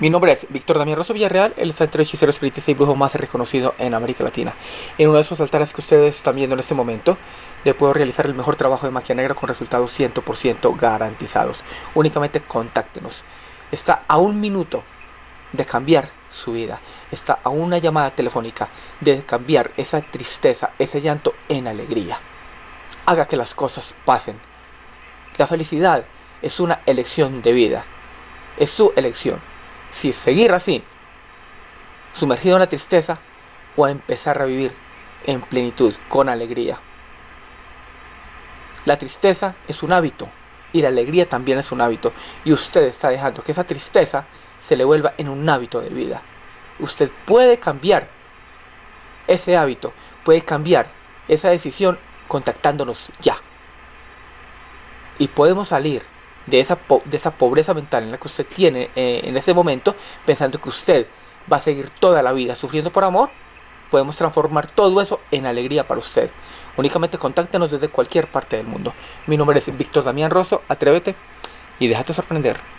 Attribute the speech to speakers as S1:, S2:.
S1: Mi nombre es Víctor Damián Rosso Villarreal, el de hechicero espiritista y brujo más reconocido en América Latina. En uno de esos altares que ustedes están viendo en este momento, le puedo realizar el mejor trabajo de magia negra con resultados 100% garantizados. Únicamente contáctenos. Está a un minuto de cambiar su vida. Está a una llamada telefónica de cambiar esa tristeza, ese llanto en alegría. Haga que las cosas pasen. La felicidad es una elección de vida. Es su elección si seguir así, sumergido en la tristeza, o empezar a vivir en plenitud, con alegría. La tristeza es un hábito y la alegría también es un hábito. Y usted está dejando que esa tristeza se le vuelva en un hábito de vida. Usted puede cambiar ese hábito, puede cambiar esa decisión contactándonos ya. Y podemos salir de esa, de esa pobreza mental en la que usted tiene eh, en ese momento, pensando que usted va a seguir toda la vida sufriendo por amor, podemos transformar todo eso en alegría para usted. Únicamente contáctenos desde cualquier parte del mundo. Mi nombre es Víctor Damián Rosso, atrévete y déjate sorprender.